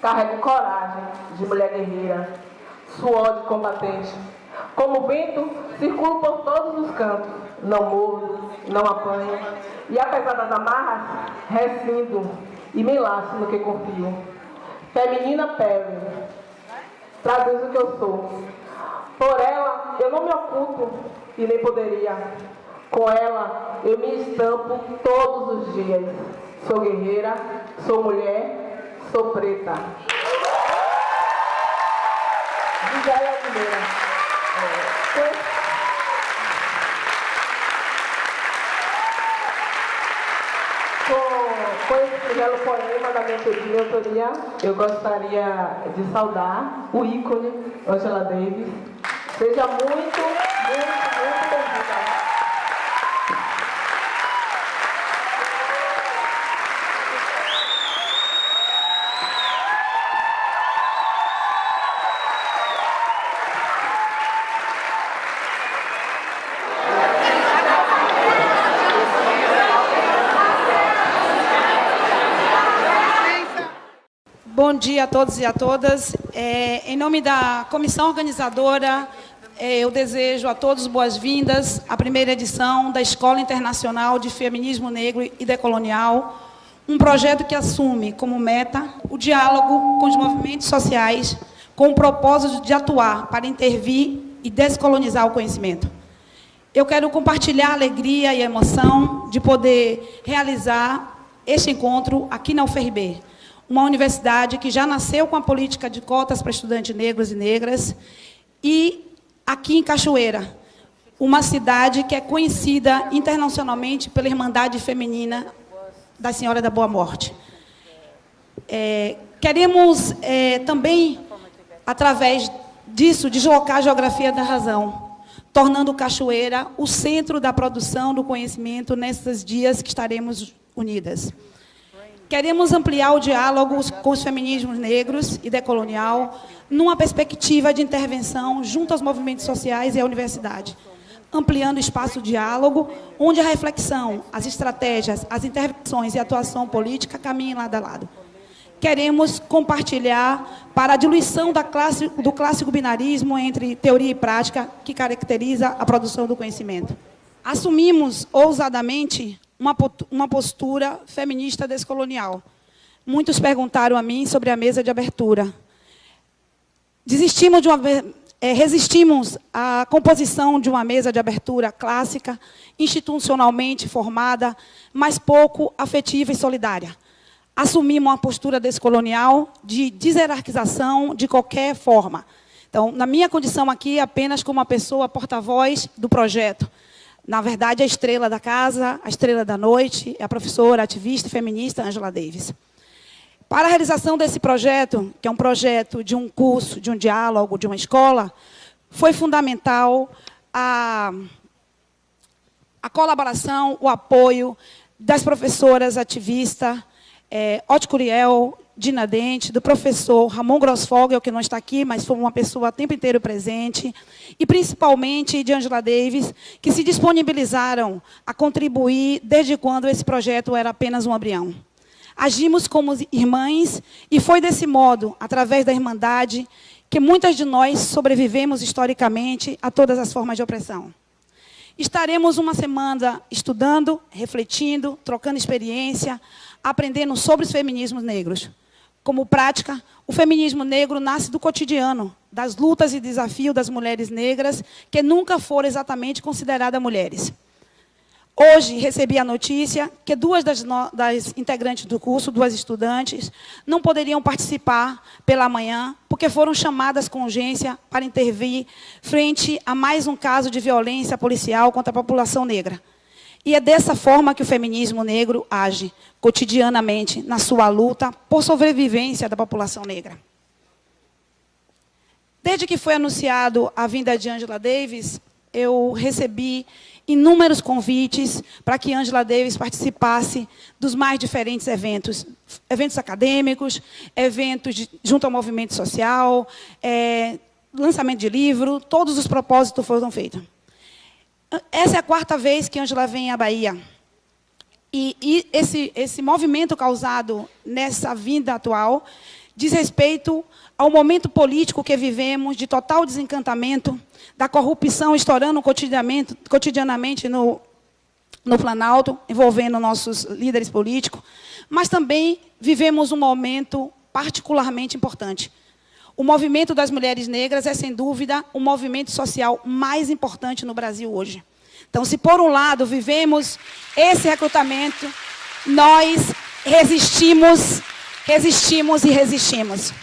Carrego coragem de mulher guerreira, suor de combatente. Como vento, circulo por todos os cantos. Não mordo, não apanho. E apesar das amarras, rescindo e me laço no que confio. Feminina pele, traduz o que eu sou. Por ela, eu não me oculto e nem poderia. Com ela, eu me estampo todos os dias. Sou guerreira, sou mulher, sou preta. É, com, com esse belo poema da minha, minha autoria, eu gostaria de saudar o ícone Angela Davis. Seja muito, muito dia a todos e a todas. É, em nome da comissão organizadora, é, eu desejo a todos boas-vindas à primeira edição da Escola Internacional de Feminismo Negro e Decolonial, um projeto que assume como meta o diálogo com os movimentos sociais com o propósito de atuar para intervir e descolonizar o conhecimento. Eu quero compartilhar a alegria e a emoção de poder realizar este encontro aqui na UFRB, uma universidade que já nasceu com a política de cotas para estudantes negros e negras, e aqui em Cachoeira, uma cidade que é conhecida internacionalmente pela Irmandade Feminina da Senhora da Boa Morte. É, queremos é, também, através disso, deslocar a geografia da razão, tornando Cachoeira o centro da produção do conhecimento nesses dias que estaremos unidas. Queremos ampliar o diálogo com os feminismos negros e decolonial numa perspectiva de intervenção junto aos movimentos sociais e à universidade, ampliando o espaço de diálogo, onde a reflexão, as estratégias, as intervenções e a atuação política caminhem lado a lado. Queremos compartilhar para a diluição classe, do clássico binarismo entre teoria e prática que caracteriza a produção do conhecimento. Assumimos ousadamente uma, postura feminista descolonial. Muitos perguntaram a mim sobre a mesa de abertura. Desistimos de uma, é, resistimos à composição de uma mesa de abertura clássica, institucionalmente formada, mas pouco afetiva e solidária. Assumimos uma postura descolonial de deserarquização de qualquer forma. Então, na minha condição aqui, apenas como uma pessoa porta-voz do projeto, na verdade, a estrela da casa, a estrela da noite, é a professora, ativista e feminista Angela Davis. Para a realização desse projeto, que é um projeto de um curso, de um diálogo, de uma escola, foi fundamental a, a colaboração, o apoio das professoras ativistas, é, Ote Curiel, Dina Dente, do professor Ramon Grossfogel, que não está aqui, mas foi uma pessoa o tempo inteiro presente, e principalmente de Angela Davis, que se disponibilizaram a contribuir desde quando esse projeto era apenas um embrião. Agimos como irmãs e foi desse modo, através da Irmandade, que muitas de nós sobrevivemos historicamente a todas as formas de opressão. Estaremos uma semana estudando, refletindo, trocando experiência, aprendendo sobre os feminismos negros. Como prática, o feminismo negro nasce do cotidiano, das lutas e desafios das mulheres negras, que nunca foram exatamente consideradas mulheres. Hoje, recebi a notícia que duas das, das, integrantes do curso, duas estudantes, não poderiam participar pela manhã, porque foram chamadas com urgência para intervir frente a mais um caso de violência policial contra a população negra. E é dessa forma que o feminismo negro age, cotidianamente, na sua luta por sobrevivência da população negra. Desde que foi anunciado a vinda de Angela Davis, eu recebi inúmeros convites para que Angela Davis participasse dos mais diferentes eventos. Eventos acadêmicos, eventos de, junto ao movimento social, é, lançamento de livro, todos os propósitos foram feitos. Essa é a quarta vez que Angela vem à Bahia. E, e esse, esse movimento causado nessa vinda atual diz respeito ao momento político que vivemos, de total desencantamento, da corrupção estourando cotidianamente, cotidianamente no, no Planalto, envolvendo nossos líderes políticos, mas também vivemos um momento particularmente importante. O movimento das mulheres negras é, sem dúvida, o movimento social mais importante no Brasil hoje. Então, se por um lado vivemos esse recrutamento, nós resistimos, resistimos e resistimos.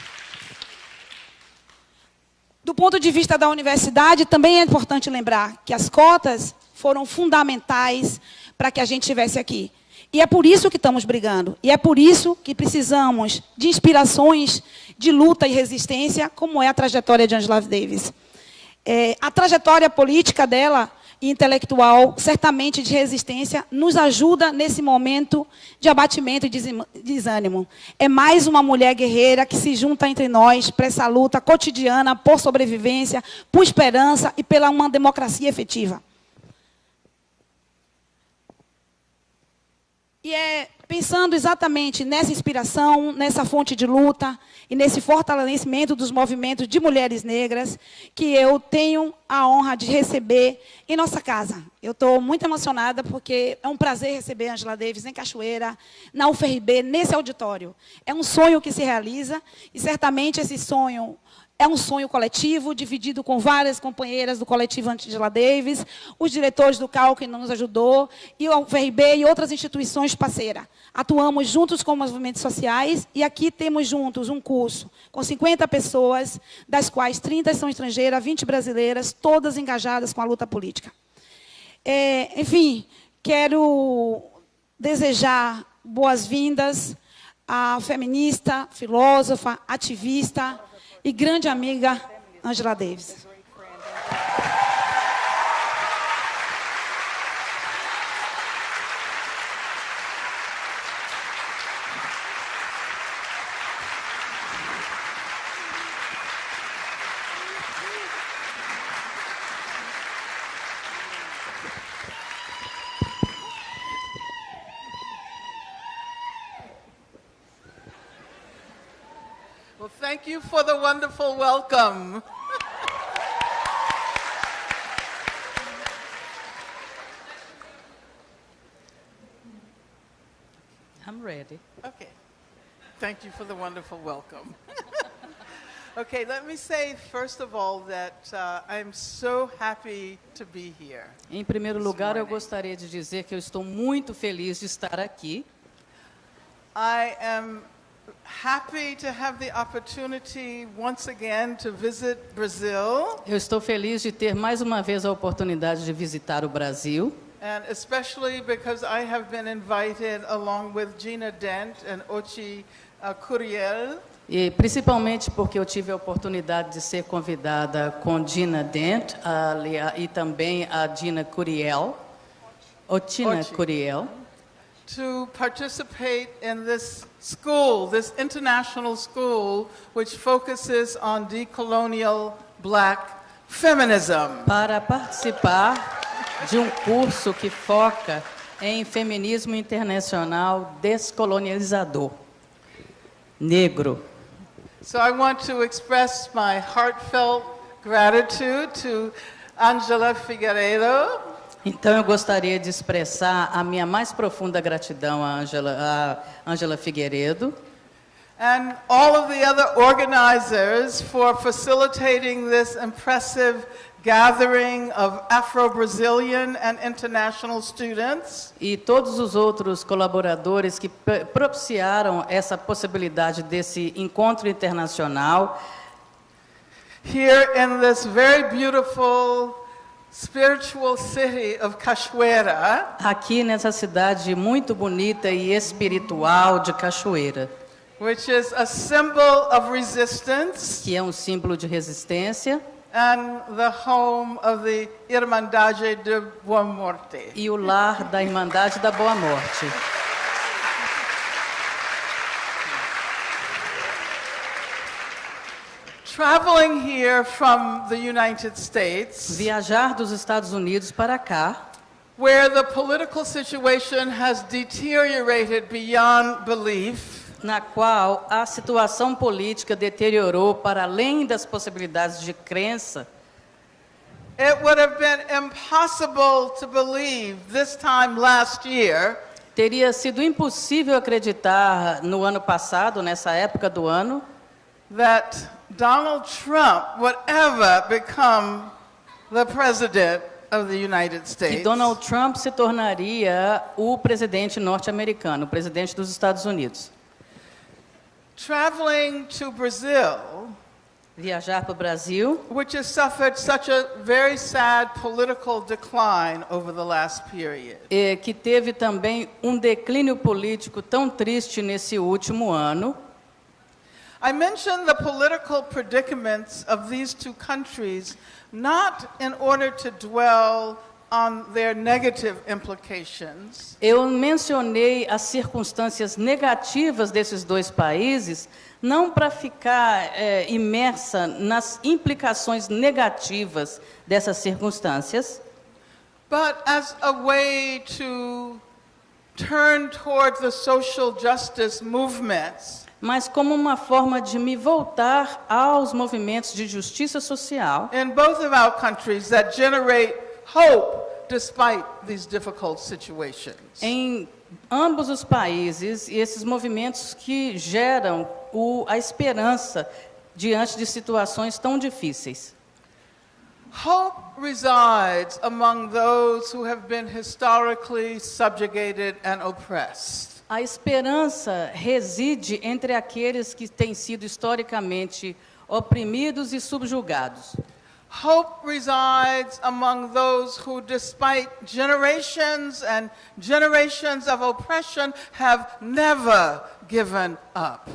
Do ponto de vista da universidade, também é importante lembrar que as cotas foram fundamentais para que a gente estivesse aqui. E é por isso que estamos brigando. E é por isso que precisamos de inspirações de luta e resistência, como é a trajetória de Angela Davis. É, a trajetória política dela intelectual, certamente de resistência, nos ajuda nesse momento de abatimento e desânimo. É mais uma mulher guerreira que se junta entre nós para essa luta cotidiana por sobrevivência, por esperança e pela uma democracia efetiva. E é pensando exatamente nessa inspiração, nessa fonte de luta e nesse fortalecimento dos movimentos de mulheres negras que eu tenho a honra de receber em nossa casa. Eu estou muito emocionada porque é um prazer receber Angela Davis em Cachoeira, na UFRB, nesse auditório. É um sonho que se realiza e certamente esse sonho é um sonho coletivo, dividido com várias companheiras do coletivo Angela Davis, os diretores do CAL que nos ajudou, e o UFRB e outras instituições parceiras. Atuamos juntos com movimentos sociais e aqui temos juntos um curso com 50 pessoas, das quais 30 são estrangeiras, 20 brasileiras, todas engajadas com a luta política. É, enfim, quero desejar boas-vindas à feminista, filósofa, ativista, e grande amiga Angela Davis. You for the wonderful welcome. I'm ready. Okay. Thank you for the wonderful welcome. okay, let me say first of all that uh, I'm so happy to be here. Em primeiro lugar, eu gostaria de dizer que eu estou muito feliz de estar aqui. I am happy to have the opportunity once again to visit Brazil. Eu estou feliz de ter mais uma vez a oportunidade de visitar o Brasil. And especially because I have been invited along with Gina Dent and Ochi uh, Curiel. E principalmente porque eu tive a oportunidade de ser convidada com Gina Dent e também a Gina Curiel, Otina Curiel to participate in this school, this international school, which focuses on decolonial black feminism. Para participar de um curso que foca em feminismo internacional descolonializador negro. So I want to express my heartfelt gratitude to Angela Figueiredo então eu gostaria de expressar a minha mais profunda gratidão a Angela, a Angela Figueiredo. And all of the other organizers for facilitating this impressive gathering of Afro-Brazilian and international students. E todos os outros colaboradores que propiciaram essa possibilidade desse encontro internacional. Here in this very beautiful spiritual city of Cachoeira. Aqui nessa cidade muito bonita e espiritual de Cachoeira. Which is a symbol of resistance. Que é um símbolo de resistência. And the home of the Irmandade de Boa Morte. E o lar da Irmandade da Boa Morte. Traveling here from the United States, viajar dos Estados Unidos para cá, where the political situation has deteriorated beyond belief, na qual a situação política deteriorou para além das possibilidades de crença, it would have been impossible to believe this time last year teria sido impossível acreditar no ano passado, nessa época do ano, that Donald Trump would ever become the president of the United que States. Donald Trump se tornaria o presidente norte-americano, o presidente dos Estados Unidos. Traveling to Brazil, Viajar para o Brasil, which has suffered such a very sad political decline over the last period. que teve também um declínio político tão triste nesse último ano. I mention the political predicaments of these two countries not in order to dwell on their negative implications, Eu mencionei as circunstâncias negativas desses dois países, não para ficar eh, imersa nas implicações negativas dessas circunstâncias, but as a way to turn toward the social justice movements mas como uma forma de me voltar aos movimentos de justiça social in both of our countries that generate hope despite these difficult situations. em ambos os países e esses movimentos que geram o, a esperança diante de situações tão difíceis. Hope resides among those who have been historically subjugated and oppressed. A esperança reside entre aqueles que têm sido historicamente oprimidos e subjugados. Hope resides among those who, despite generations and generations of oppression, have never given up.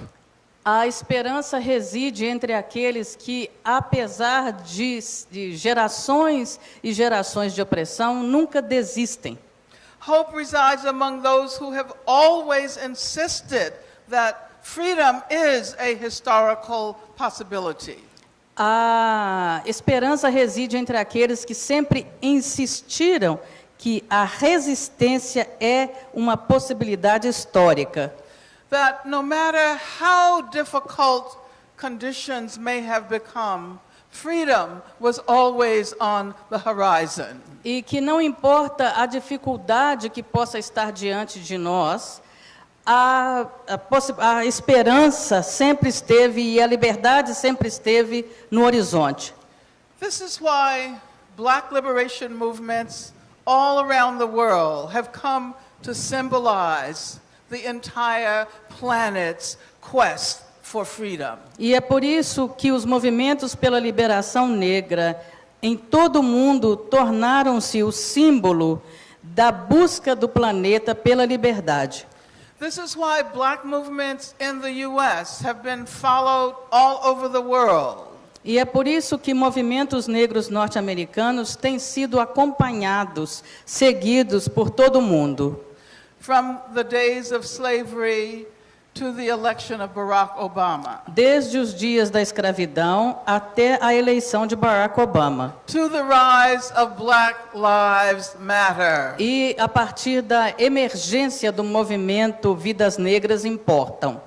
A esperança reside entre aqueles que, apesar de, de gerações e gerações de opressão, nunca desistem. Hope resides among those who have always insisted that freedom is a historical possibility. A esperança reside entre aqueles que sempre insistiram que a resistência é uma possibilidade histórica. That no matter how difficult conditions may have become, freedom was always on the horizon. E que não importa a dificuldade que possa estar diante de nós, a, a, a esperança sempre esteve e a liberdade sempre esteve no horizonte. This is why black liberation movements all around the world have come to symbolize the entire planet's quest. E é por isso que os movimentos pela liberação negra em todo o mundo tornaram-se o símbolo da busca do planeta pela liberdade. This is why black movements in the US have been followed all over the world. E é por isso que movimentos negros norte-americanos têm sido acompanhados, seguidos por todo o mundo. From the days of slavery to the election of Barack Obama, Desde os dias da escravidão até a eleição de Barack Obama. to the rise of Black Lives Matter. E a partir da emergência do movimento Vidas Negras Importam.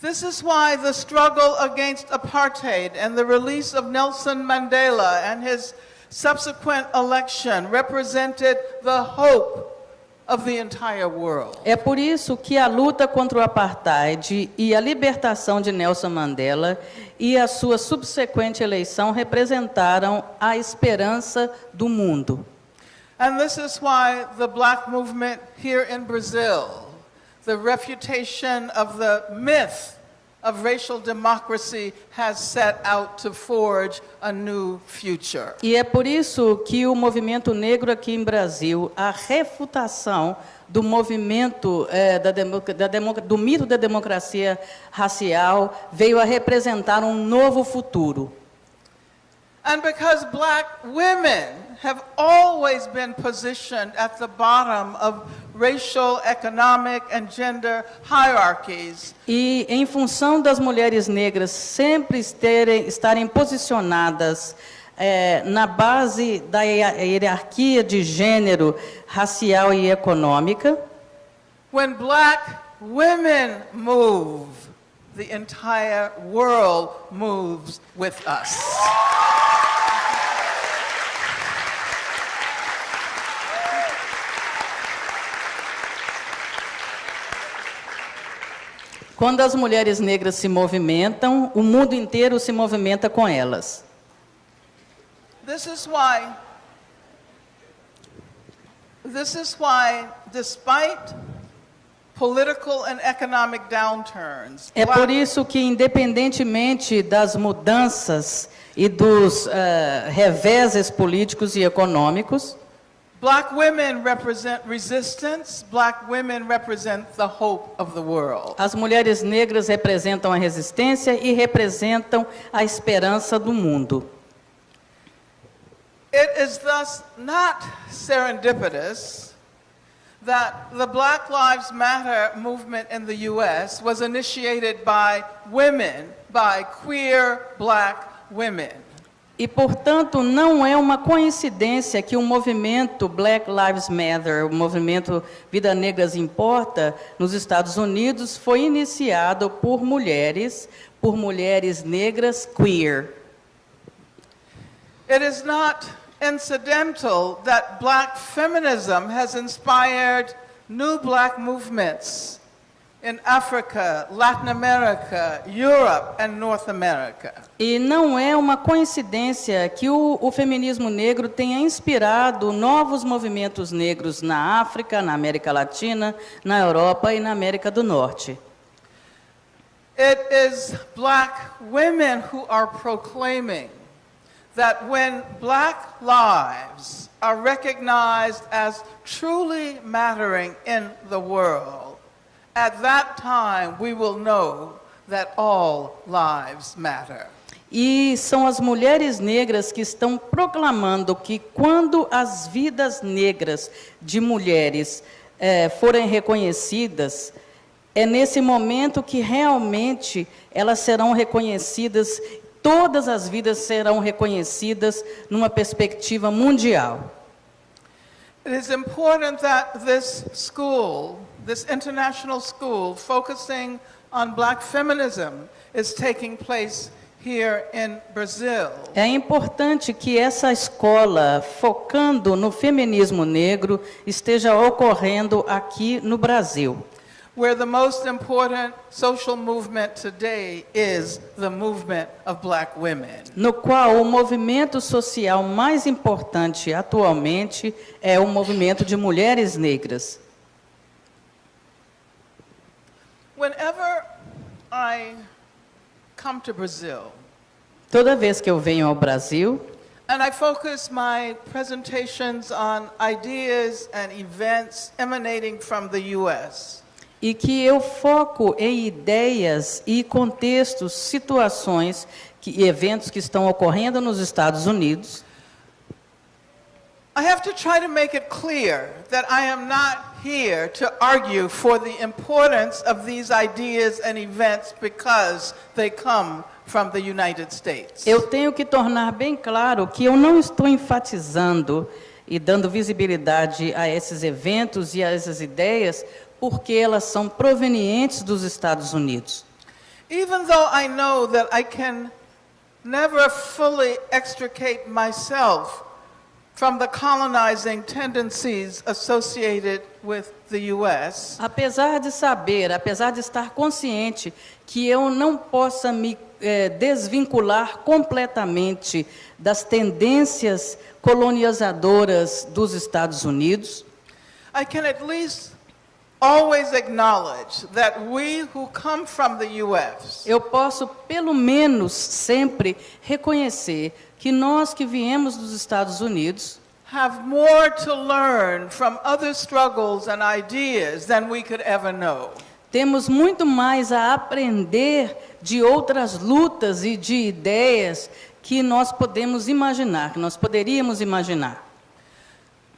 This is why the struggle against apartheid and the release of Nelson Mandela and his subsequent election represented the hope of the entire world. É por isso que a luta contra o apartheid e a libertação de Nelson Mandela e a sua subsequente eleição representaram a esperança do mundo. And this is why the black movement here in Brazil, the refutation of the myth of racial democracy, has set out to forge a new future. E é por isso que o movimento negro aqui em Brasil, a refutação do movimento eh, da da do mito da democracia racial veio a representar um novo futuro. And because black women have always been positioned at the bottom of racial, economic, and gender hierarchies, E em função das mulheres negras sempre esterem- estarem posicionadas eh, na base da hierarquia de gênero, racial e econômica, when black women move, the entire world moves with us. Quando as mulheres negras se movimentam, o mundo inteiro se movimenta com elas. This is why, this is why, despite political and economic downturns, É por isso que, independentemente das mudanças e dos eh, reveses políticos e econômicos, black women represent resistance, black women represent the hope of the world. as mulheres negras representam a resistência e representam a esperança do mundo. It is thus not serendipitous that the Black Lives Matter movement in the US was initiated by women, by queer black women. E, portanto, não é uma coincidência que o movimento Black Lives Matter, o movimento Vida Negras Importa, nos Estados Unidos, foi iniciado por mulheres, por mulheres negras queer. It is not incidental that black feminism has inspired new black movements in Africa, Latin America, Europe, and North America. E não é uma coincidência que o, o feminismo negro tenha inspirado novos movimentos negros na África, na América Latina, na Europa e na América do Norte. It is black women who are proclaiming that when black lives are recognized as truly mattering in the world, at that time we will know that all lives matter. E são as mulheres negras que estão proclamando que quando as vidas negras de mulheres eh, forem reconhecidas, é nesse momento que realmente elas serão reconhecidas, todas as vidas serão reconhecidas numa perspectiva mundial. It is important that this school, this international school focusing on black feminism, is taking place here in Brazil. É importante que essa escola, focando no feminismo negro, esteja ocorrendo aqui no Brasil. where the most important social movement today is the movement of black women. no qual o movimento social mais importante atualmente é o movimento de mulheres negras. Whenever I come to Brazil Toda vez que eu venho ao Brasil and I focus my presentations on ideas and events emanating from the US, e que eu foco em ideias e contextos, situações que, e eventos que estão ocorrendo nos Estados Unidos, I have to try to make it clear that I am not here to argue for the importance of these ideas and events because they come from the United States. eu tenho que tornar bem claro que eu não estou enfatizando e dando visibilidade a esses eventos e a essas ideias porque elas são provenientes dos Estados Unidos. Even though I know that I can never fully extricate myself Apesar de saber, apesar de estar consciente que eu não possa me eh, desvincular completamente das tendências colonizadoras dos Estados Unidos, I can at least always acknowledge that we who come from the US eu posso pelo menos sempre reconhecer que nós que viemos dos Estados Unidos have more to learn from other struggles and ideas than we could ever know. temos muito mais a aprender de outras lutas e de ideias que nós podemos imaginar, que nós poderíamos imaginar.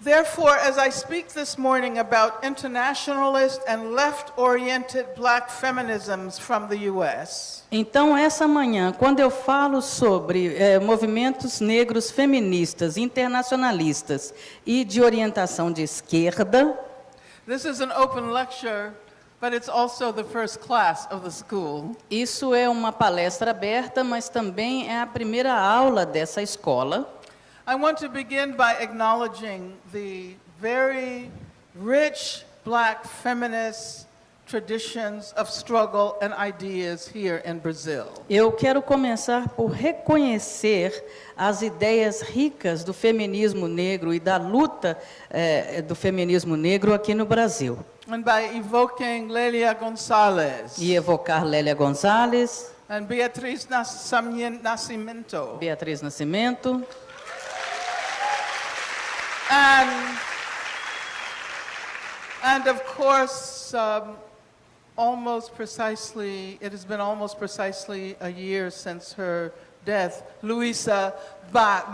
Therefore, as I speak this morning about internationalist and left-oriented black feminisms from the US, Então, essa manhã, quando eu falo sobre eh, movimentos negros feministas, internacionalistas e de orientação de esquerda, this is an open lecture, but it's also the first class of the school. Isso é uma palestra aberta, mas também é a primeira aula dessa escola. I want to begin by acknowledging the very rich black feminist traditions of struggle and ideas here in Brazil. Eu quero começar por reconhecer as ideias ricas do feminismo negro e da luta eh, do feminismo negro aqui no Brasil. And by evoking Lelia Gonzalez E evocar Lélia Gonzalez, and Beatriz Nascimento Beatriz Nascimento, and, and of course, um, almost precisely, it has been almost precisely a year since her death, Luisa ba-.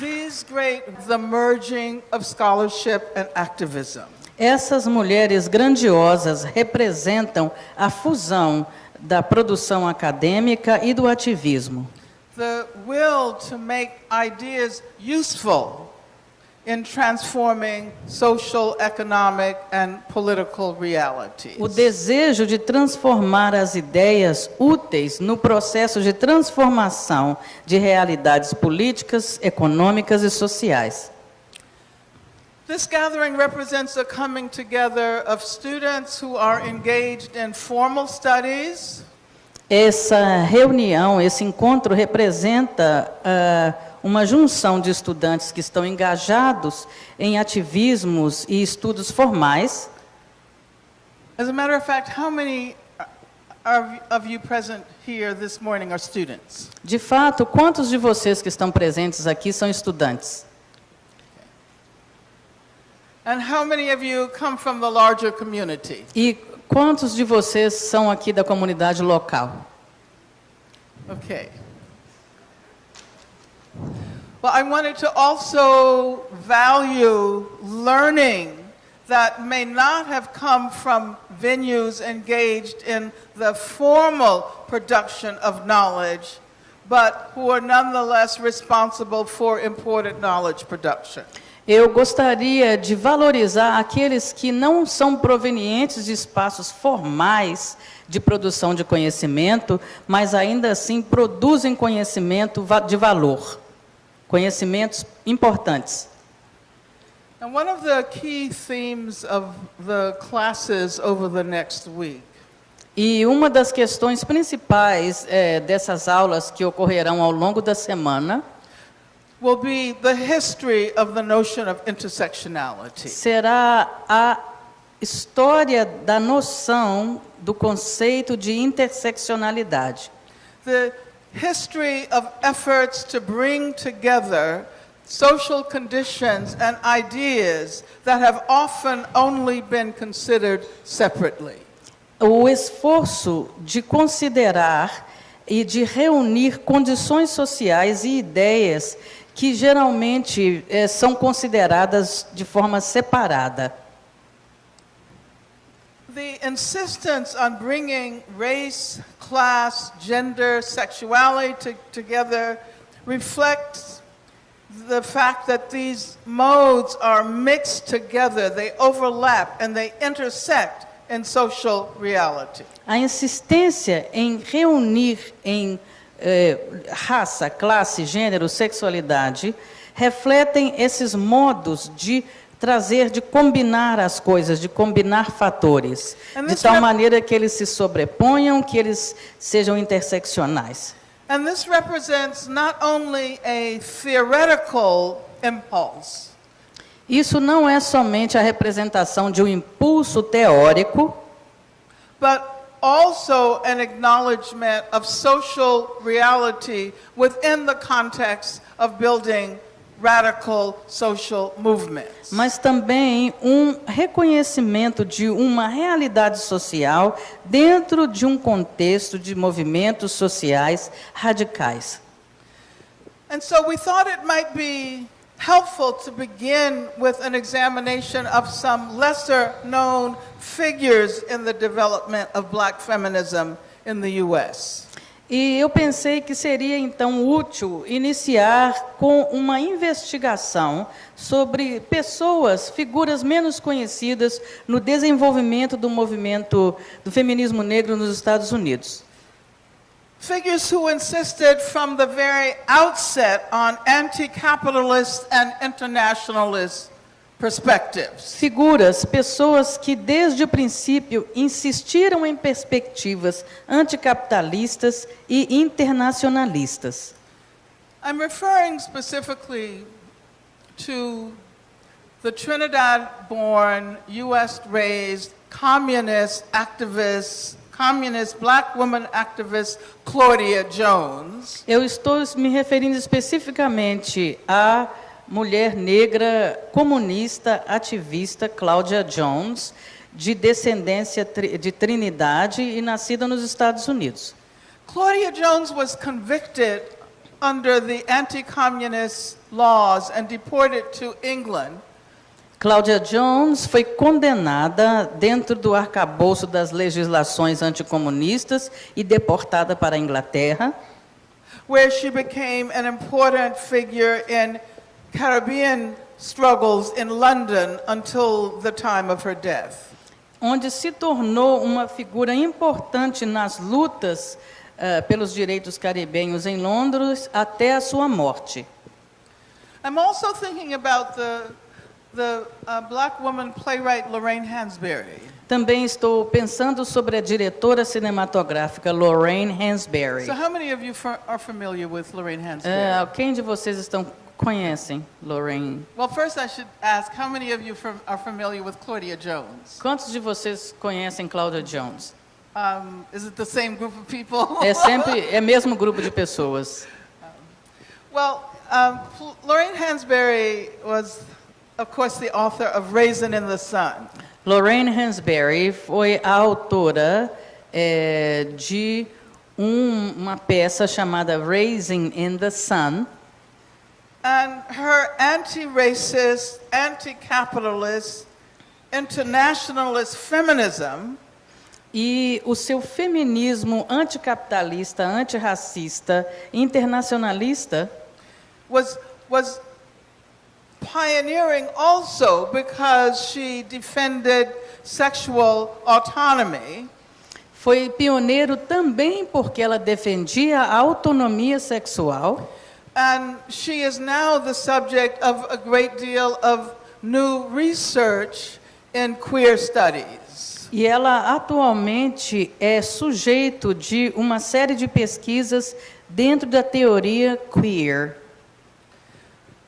These great, the merging of scholarship and activism. Essas mulheres grandiosas representam a fusão da produção acadêmica e do ativismo. the will to make ideas useful in transforming social, economic, and political realities. O desejo de transformar as ideias úteis no processo de transformação de realidades políticas, econômicas e sociais. This gathering represents a coming together of students who are engaged in formal studies, Essa reunião, esse encontro representa ah, uma junção de estudantes que estão engajados em ativismos e estudos formais. As a matter of fact, how many are- of you present here this morning are students? De fato, quantos de vocês que estão presentes aqui são estudantes? And how many of you come from the larger community? E quantos de vocês são aqui da comunidade local? Okay. Well, I wanted to also value learning that may not have come from venues engaged in the formal production of knowledge, but who are nonetheless responsible for important knowledge production. Eu gostaria de valorizar aqueles que não são provenientes de espaços formais de produção de conhecimento, mas ainda assim produzem conhecimento de valor, conhecimentos importantes. And one of the key themes of the classes over the next week E uma das questões principais eh, dessas aulas que ocorrerão ao longo da semana will be the history of the notion of intersectionality. será a história da noção do conceito de interseccionalidade. The history of efforts to bring together social conditions and ideas that have often only been considered separately. O esforço de considerar e de reunir condições sociais e ideias que geralmente eh, são consideradas de forma separada. The insistence on bringing race, class, gender, sexuality to- together reflects the fact that these modes are mixed together, they overlap, and they intersect in social reality. A insistência em reunir em eh, raça, classe, gênero, sexualidade refletem esses modos de trazer, de combinar as coisas, de combinar fatores, And de tal maneira que eles se sobreponham, que eles sejam interseccionais. And this represents not only a theoretical impulse, Isso não é somente a representação de um impulso teórico, but also an acknowledgement of social reality within the context of building radical social movements. mas também um reconhecimento de uma realidade social dentro de um contexto de movimentos sociais radicais. And so we thought it might be helpful to begin with an examination of some lesser known figures in the development of black feminism in the US. E eu pensei que seria então útil iniciar com uma investigação sobre pessoas, figuras menos conhecidas no desenvolvimento do movimento do feminismo negro nos Estados Unidos. Figures who insisted from the very outset on anti capitalist and internationalist perspectives. Figuras, pessoas que desde o princípio insistiram em perspectivas anticapitalistas e internacionalistas. I'm referring specifically to the Trinidad born, US raised communist activist, communist black woman activist Claudia Jones. Eu estou me referindo especificamente à mulher negra comunista ativista Cláudia Jones, de descendência de Trinidade e nascida nos Estados Unidos. Claudia Jones was convicted under the anti communist laws and deported to England. Cláudia Jones foi condenada dentro do arcabouço das legislações anticomunistas e deportada para a Inglaterra, where she became an important figure in Caribbean struggles in London until the time of her death. onde se tornou uma figura importante nas lutas eh, pelos direitos caribenhos em Londres até a sua morte. I'm also thinking about the, the uh, black woman playwright Lorraine Hansberry. Também estou pensando sobre a diretora cinematográfica Lorraine Hansberry. So, how many of you are familiar with Lorraine Hansberry? Eh, quem de vocês estão conhecem Lorraine? well, first, I should ask how many of you fam- are familiar with Claudia Jones? Quantos de vocês conhecem Cláudia Jones? Um, is it the same group of people? É sempre é mesmo grupo de pessoas. Well, um, Lorraine Hansberry was, of course, the author of Raisin in the Sun. Lorraine Hansberry foi a autora eh, de um- uma peça chamada Raising in the Sun. And her anti racist, anti capitalist, internationalist feminism E o seu feminismo anticapitalista, antirracista, internacionalista was, was pioneering also because she defended sexual autonomy foi pioneiro também porque ela defendia a autonomia sexual. And she is now the subject of a great deal of new research in queer studies. E ela atualmente é sujeito de uma série de pesquisas dentro da teoria queer.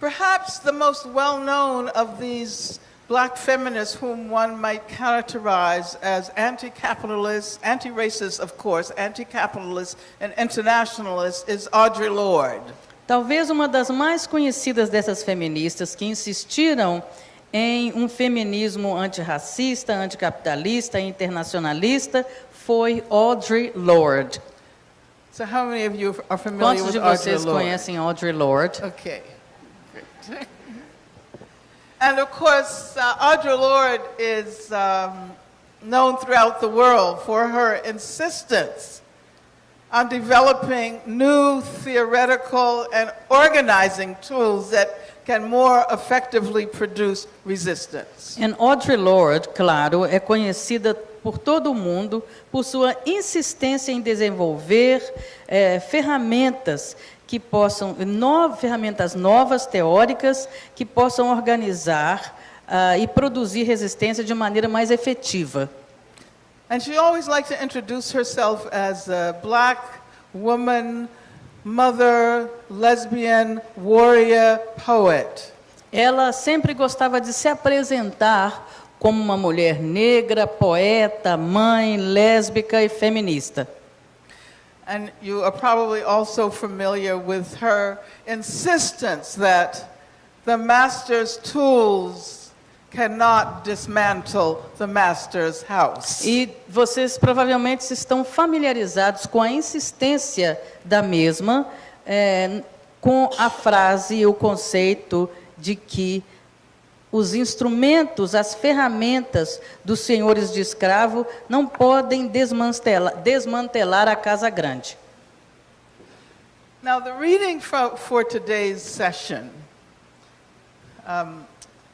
Perhaps the most well known of these black feminists, whom one might characterize as anti capitalist, anti racist, of course, anti capitalist, and internationalist, is Audre Lorde. Talvez uma das mais conhecidas dessas feministas que insistiram em um feminismo antirracista, anticapitalista, internacionalista foi Audre Lorde. So, how many of you are familiar Quantos with de Audre vocês Lorde? conhecem Audre Lorde? Okay, and of course, uh, Audre Lorde is um, known throughout the world for her insistence on developing new theoretical and organizing tools that can more effectively produce resistance. And Audre Lorde, claro, é conhecida por todo o mundo por sua insistência em desenvolver eh, ferramentas que possam, no, ferramentas novas, teóricas, que possam organizar ah, e produzir resistência de maneira mais efetiva. And she always liked to introduce herself as a black woman, mother, lesbian, warrior, poet. Ela sempre gostava de se apresentar como uma mulher negra, poeta, mãe, lésbica e feminista. And you are probably also familiar with her insistence that the master's tools cannot dismantle the master's house. E vocês provavelmente estão familiarizados com a insistência da mesma, eh, com a frase e o conceito de que os instrumentos, as ferramentas dos senhores de escravo não podem desmantelar, desmantelar a casa grande. Now, the reading for, for today's session um,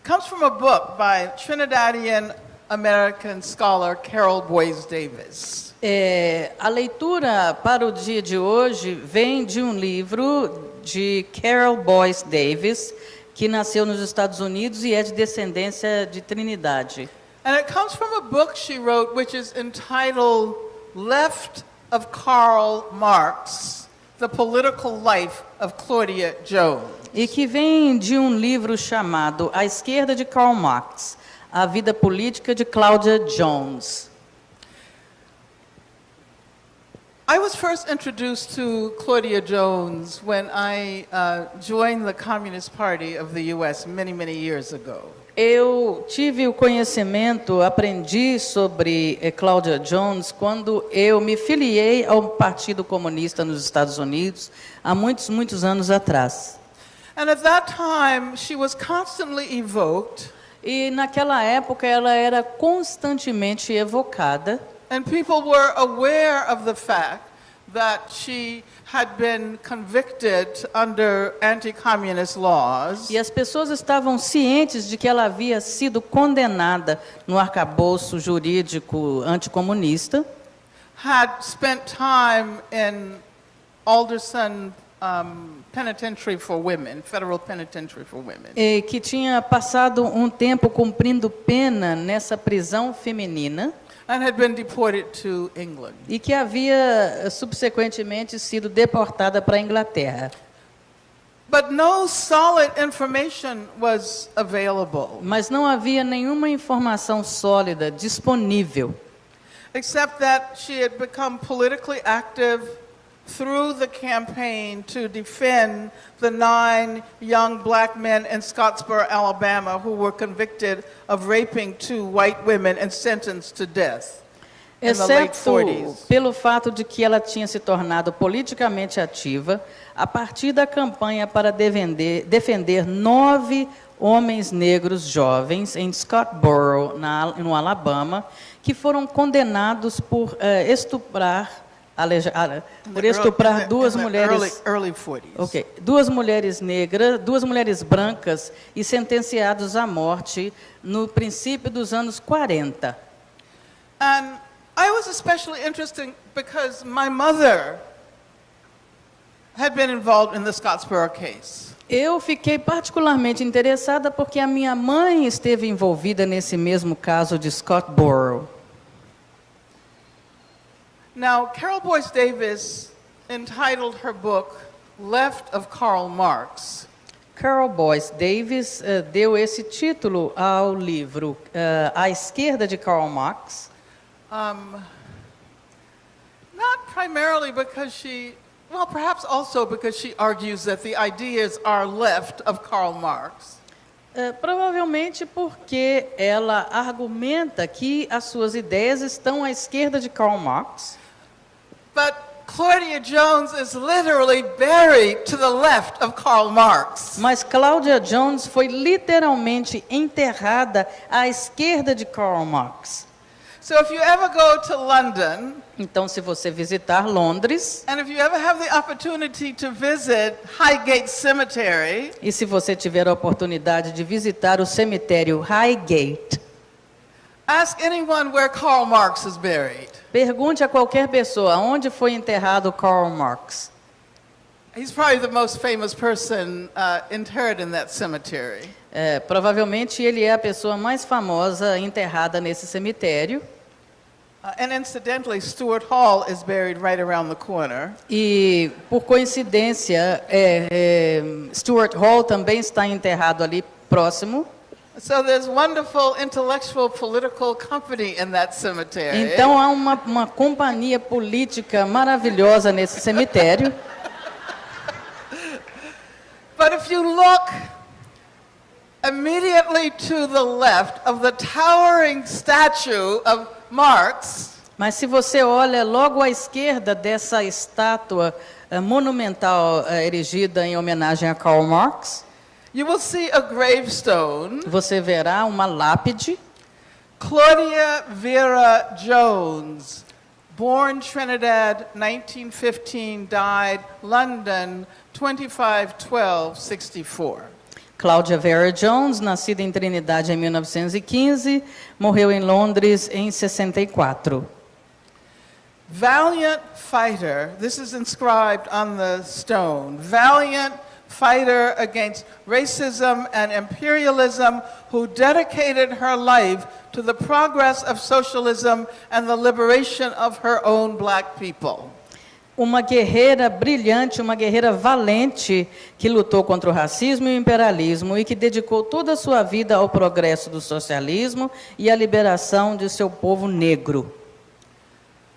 comes from a book by Trinidadian American scholar Carol Boys Davis. É, a leitura para o dia de hoje vem de um livro de Carol Boyce Davis, que nasceu nos Estados Unidos e é de descendência de Trinidade. And it comes from a book she wrote which is entitled Left of Karl Marx The Political Life of Claudia Jones. E que vem de um livro chamado A Esquerda de Karl Marx, A Vida Política de Claudia Jones. I was first introduced to Claudia Jones when I uh, joined the Communist Party of the US many, many years ago. Eu tive o conhecimento, aprendi sobre eh, Claudia Jones quando eu me filiei ao Partido Comunista nos Estados Unidos há muitos, muitos anos atrás. And at that time, she was constantly evoked, E naquela época ela era constantemente evocada and people were aware of the fact that she had been convicted under anti communist laws. e as pessoas estavam cientes de que ela havia sido condenada no arcabouço jurídico anticomunista had spent time in Alderson um, Penitentiary for Women, Federal Penitentiary for Women. e que tinha passado um tempo cumprindo pena nessa prisão feminina and had been deported to England. e que havia eh, subsequentemente sido deportada para a Inglaterra. But no solid information was available, Mas não havia nenhuma informação sólida disponível, except that she had become politically active through the campaign to defend the nine young black men in Scottsboro, Alabama, who were convicted of raping two white women and sentenced to death. exceto 40s. pelo fato de que ela tinha se tornado politicamente ativa a partir da campanha para defender, defender nove homens negros jovens em Scottsboro, na, no Alabama, que foram condenados por eh, estuprar, aleja- ah, por estuprar duas mulheres. Early, early 40s. Ok. Duas mulheres negras, duas mulheres brancas e sentenciados à morte no princípio dos anos 40. And I was especially interested because my mother had been involved in the Scottsboro case. Eu fiquei particularmente interessada porque a minha mãe esteve envolvida nesse mesmo caso de Scottsboro. Now, Carol Boyce Davis entitled her book Left of Karl Marx. Carol Boyce Davis eh, deu esse título ao livro eh, À Esquerda de Karl Marx, Um, not primarily because she, well, perhaps also because she argues that the ideas are left of Karl Marx. eh, provavelmente porque ela argumenta que as suas ideias estão à esquerda de Karl Marx. But Claudia Jones is literally buried to the left of Karl Marx. Mas Claudia Jones foi literalmente enterrada à esquerda de Karl Marx. So if you ever go to London, Então, se você visitar Londres, and if you ever have the opportunity to visit Highgate Cemetery, e se você tiver a oportunidade de visitar o cemitério Highgate, ask anyone where Karl Marx is buried. pergunte a qualquer pessoa onde foi enterrado Karl Marx. He's probably the most famous person uh, interred in that cemetery. É, provavelmente ele é a pessoa mais famosa enterrada nesse cemitério. Uh, and incidentally, Stuart Hall is buried right around the corner. E, por coincidência, é, é, Stuart Hall também está enterrado ali próximo. So there's wonderful intellectual political company in that cemetery. Então há uma, uma companhia política maravilhosa nesse cemitério. But if you look immediately to the left of the towering statue of Marx, Mas se você olha logo à esquerda dessa estátua eh, monumental eh, erigida em homenagem a Karl Marx, you will see a gravestone, você verá uma lápide, Claudia Vera Jones, born Trinidad, 1915, died London, 251264. Cláudia Vera Jones, nascida em Trinidade em 1915, morreu em Londres em 64. Valiant fighter, this is inscribed on the stone. Valiant fighter against racism and imperialism who dedicated her life to the progress of socialism and the liberation of her own black people. Uma guerreira brilhante, uma guerreira valente que lutou contra o racismo e o imperialismo e que dedicou toda a sua vida ao progresso do socialismo e à liberação de seu povo negro.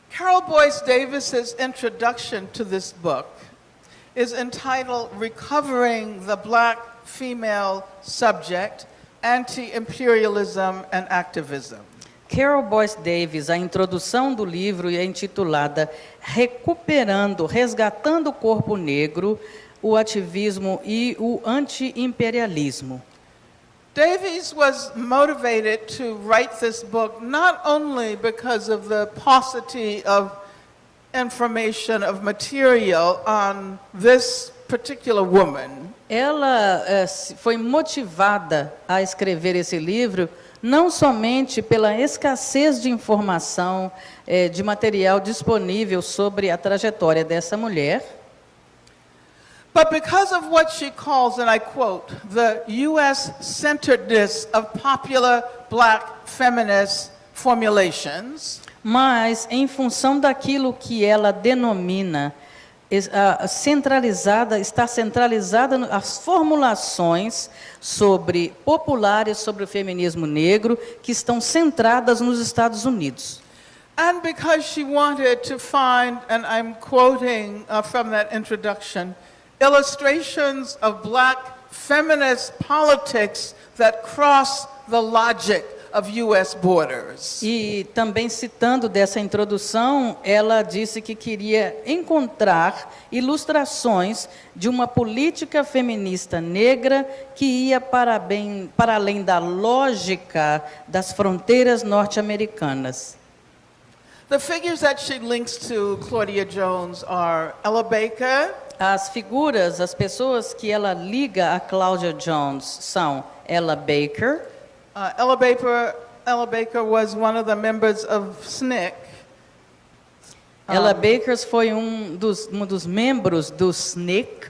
Carol Boyce Davis's introduction to this book is entitled Recovering the Black Female Subject, Anti-Imperialism and Activism. Carol Boyce Davis, a introdução do livro é intitulada Recuperando, Resgatando o Corpo Negro, o Ativismo e o Anti-Imperialismo. Davies was motivated to write this book not only because of the paucity of information, of material on this particular woman, Ela eh, foi motivada a escrever esse livro não somente pela escassez de informação, eh, de material disponível sobre a trajetória dessa mulher, but because of what she calls, and I quote, the U.S. centeredness of popular black feminist formulations. Mas em função daquilo que ela denomina centralizada, está centralizada as formulações sobre populares sobre o feminismo negro que estão centradas nos Estados Unidos. And because she wanted to find, and I'm quoting uh, from that introduction, illustrations of black feminist politics that cross the logic of U.S. borders. E também citando dessa introdução, ela disse que queria encontrar ilustrações de uma política feminista negra que ia para, bem, para além da lógica das fronteiras norte-americanas. The figures that she links to Claudia Jones are Ella Baker, As figuras, as pessoas que ela liga a Claudia Jones são Ella Baker. Uh, Ella Baker. Ella Baker was one of the members of SNCC, Ella Baker foi um dos, um dos membros do SNCC,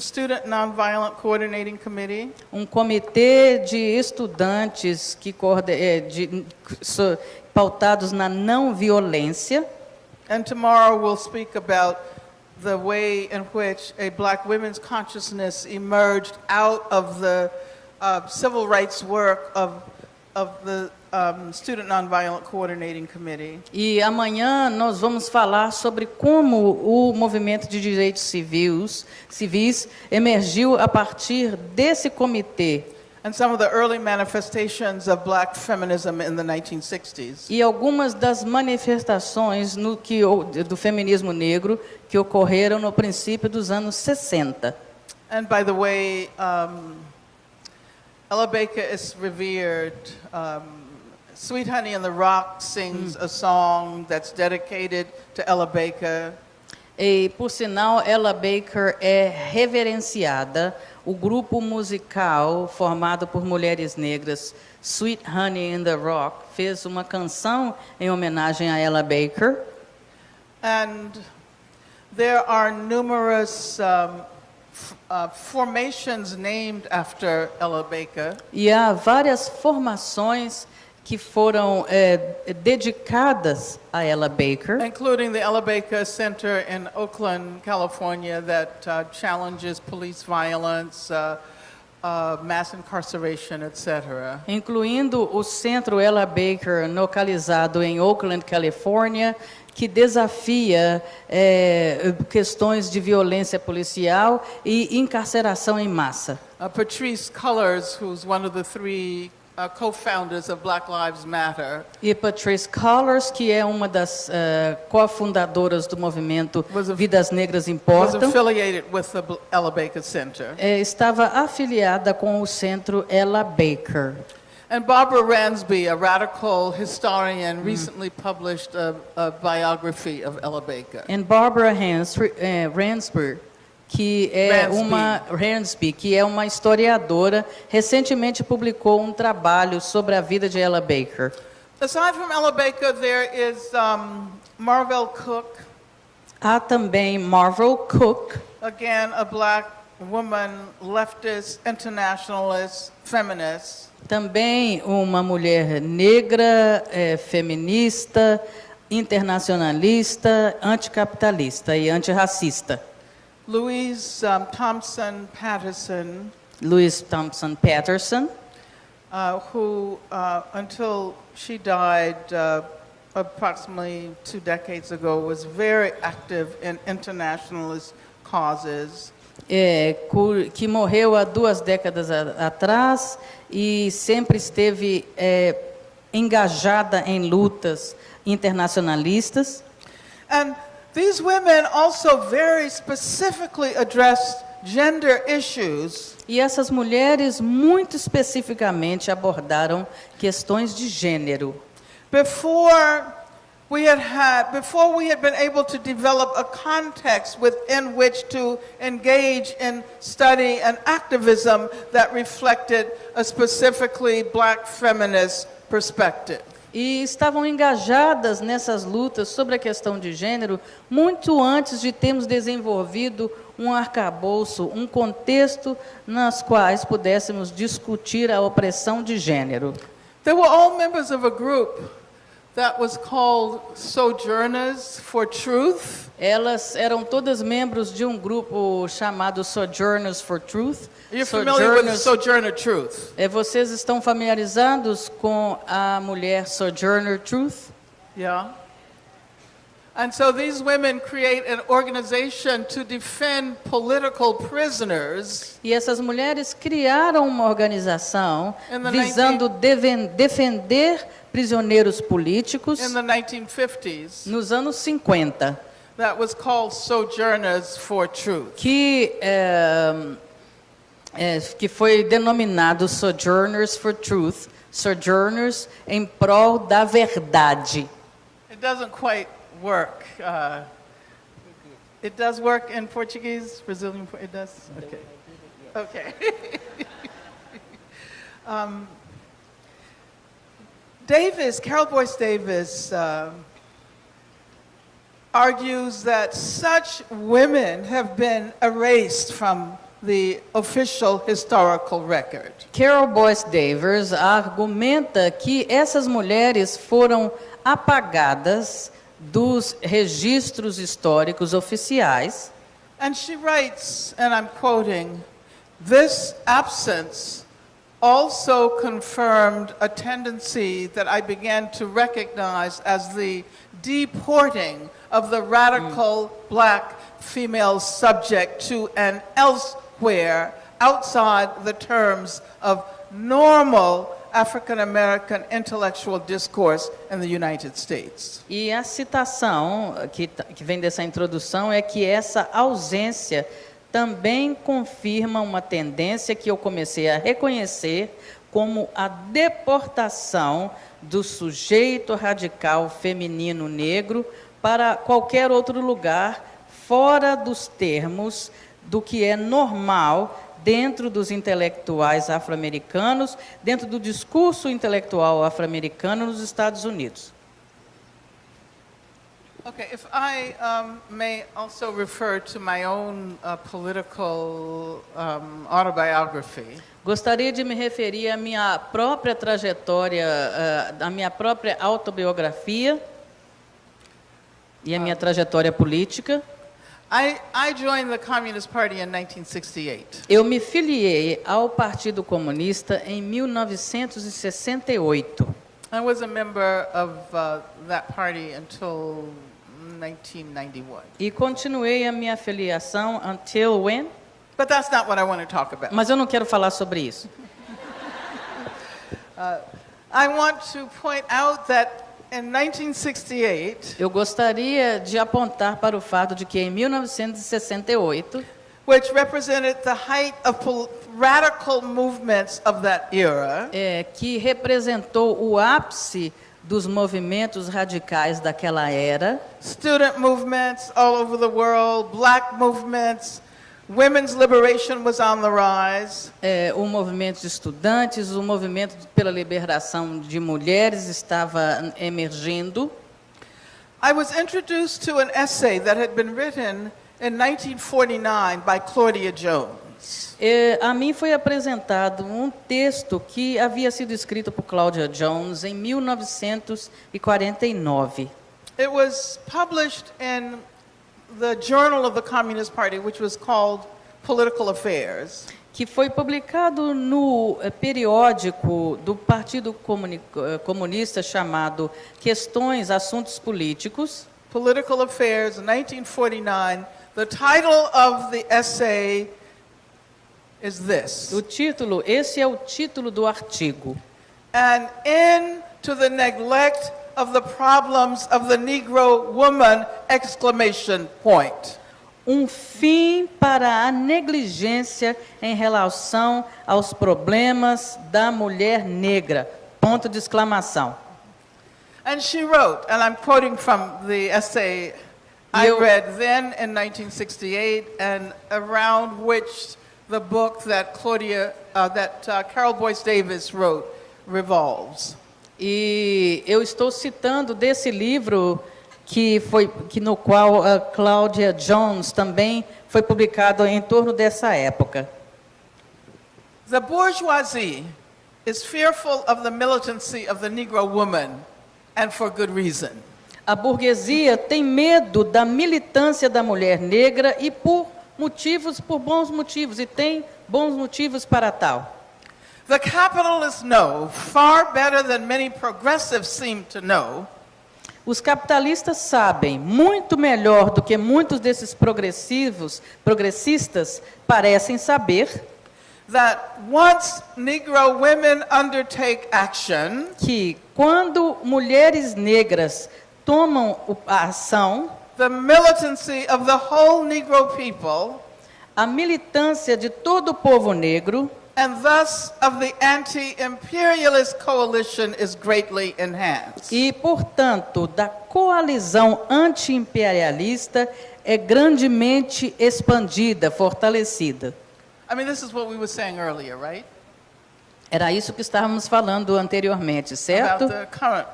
Student Nonviolent Coordinating Committee. um comitê de estudantes que coorde- eh, de- so- pautados na não violência. And tomorrow we'll speak about the way in which a black women's consciousness emerged out of the uh, civil rights work of, of the um, Student Nonviolent Coordinating Committee. E amanhã nós vamos falar sobre como o movimento de direitos civis, civis emergiu a partir desse comitê And some of the early manifestations of black feminism in the 1960s. e algumas das manifestações no que, do feminismo negro que ocorreram no princípio dos anos 60. And by the way, um, Ella Baker is revered. Um, Sweet Honey in the Rock sings a song that's dedicated to Ella Baker. E, por sinal, Ella Baker é reverenciada. O grupo musical formado por mulheres negras, Sweet Honey in the Rock, fez uma canção em homenagem a Ella Baker. And there are numerous um, uh, formations named after Ella Baker. E há várias formações que foram é, dedicadas a Ella Baker, Including the Ella Baker Center in Oakland, California, that uh, challenges police violence, uh, uh, mass incarceration, etc. incluindo o Centro Ella Baker, localizado em Oakland, Califórnia, que desafia é, questões de violência policial e encarceração em massa. Uh, Patrice Cullors, who's one of the three uh, co-founders of Black Lives Matter, E Patrice Collars, que é uma das eh, cofundadoras do movimento Was Vidas Negras was Importam, affiliated with the Ella Baker Center. eh, estava afiliada com o Centro Ella Baker. And Barbara Ransby, a radical historian, recently published a, a biography of Ella Baker. And Barbara Hansford, eh, Ransby, que é Ransby. uma Ransby, que é uma historiadora, recentemente publicou um trabalho sobre a vida de Ella Baker. Aside from Ella Baker, there is um, Marvell Cook, Há também Marvel Cook, again, a black woman, leftist, internationalist, feminist. Também uma mulher negra, eh, feminista, internacionalista, anticapitalista e antirracista. Louise um, Thompson Patterson, Louise Thompson Patterson, uh, who, uh, until she died uh, approximately two decades ago, was very active in internationalist causes. É, que morreu há duas décadas a- atrás e sempre esteve é, engajada em lutas internacionalistas. And these women also very specifically addressed gender issues E essas mulheres, muito especificamente, abordaram questões de gênero. before we had had before we had been able to develop a context within which to engage in study and activism that reflected a specifically black feminist perspective. E estavam engajadas nessas lutas sobre a questão de gênero muito antes de termos desenvolvido um arcabouço, um contexto nas quais pudéssemos discutir a opressão de gênero. They were all members of a group that was called Sojourners for Truth. Elas eram todas membros de um grupo chamado Sojourners for Truth. You're familiar with Sojourners- Sojourner Truth? É, vocês estão familiarizados com a mulher Sojourner Truth? Yeah. And so these women create an organization to defend political prisoners E essas mulheres criaram uma organização visando deven- defender prisioneiros políticos in the 1950s nos anos 50, that was called Sojourners for Truth. que, é, é, que foi denominado Sojourners for Truth, Sojourners em prol da verdade. It doesn't quite work. Uh, it does work in Portuguese, Brazilian. It does. Okay. Okay. um, Davis, Carol Boyce Davis, uh, argues that such women have been erased from the official historical record. Carol Boyce Davis argumenta que essas mulheres foram apagadas dos registros históricos oficiais. And she writes, and I'm quoting, this absence also confirmed a tendency that I began to recognize as the deporting of the radical black female subject to an elsewhere outside the terms of normal African American intellectual discourse in the United States. E a citação que, tá- que vem dessa introdução é que essa ausência também confirma uma tendência que eu comecei a reconhecer como a deportação do sujeito radical feminino negro para qualquer outro lugar fora dos termos do que é normal dentro dos intelectuais afro-americanos, dentro do discurso intelectual afro-americano nos Estados Unidos. Okay, if I um, may also refer to my own uh, political um, autobiography, Gostaria de me referir à minha própria trajetória, eh, à minha própria autobiografia e à minha trajetória política. I, I joined the Communist Party in 1968. Eu me filiei ao Partido Comunista em 1968 I was a member of uh, that party until 1991. e continuei a minha filiação until when? But that's not what I want to talk about. Mas eu não quero falar sobre isso. I want to point out that in 1968, Eu gostaria de apontar para o fato de que em 1968, which represented the height of radical movements of that era, é, que representou o ápice dos movimentos radicais daquela era, student movements all over the world, black movements, women's liberation was on the rise. é, o movimento de estudantes, o movimento pela liberação de mulheres estava emergindo. I was introduced to an essay that had been written in 1949 by Claudia Jones. É, a mim foi apresentado um texto que havia sido escrito por Claudia Jones em 1949. It was published in the Journal of the Communist Party, which was called Political Affairs. que foi publicado no eh, periódico do Partido Comuni- eh, Comunista chamado Questões, Assuntos Políticos, Political Affairs, 1949. The title of the essay is this o título, esse é o título do artigo. An End to the Neglect of the Problems of the Negro Woman! Exclamation point. Um fim para a negligência em relação aos problemas da mulher negra. Ponto de exclamação. And she wrote, and I'm quoting from the essay I You- read then in 1968, and around which the book that Claudia, uh, that uh, Carol Boyce Davis wrote revolves. E eu estou citando desse livro que foi que no qual a Cláudia Jones também foi publicado em torno dessa época. The bourgeoisie is fearful of the militancy of the Negro woman, and for good reason. A burguesia tem medo da militância da mulher negra e por motivos, por bons motivos, e tem bons motivos para tal. The capitalists know far better than many progressives seem to know. Os capitalistas sabem muito melhor do que muitos desses progressivos, progressistas parecem saber that once Negro women undertake action, que quando mulheres negras tomam a ação, the militancy of the whole Negro people, a militância de todo o povo negro and thus of the anti imperialist coalition, is greatly enhanced. e, portanto, da coalizão anti-imperialista é grandemente expandida, fortalecida. I mean, this is what we were saying earlier, right? Era isso que estávamos falando anteriormente, certo? About the current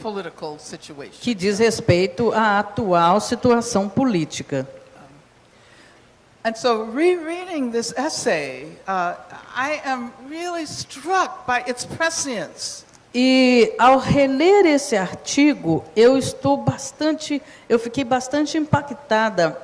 political situation. Que diz respeito à atual situação política. And so, rereading this essay, uh, I am really struck by its prescience. E ao reler esse artigo, eu estou bastante, eu fiquei bastante impactada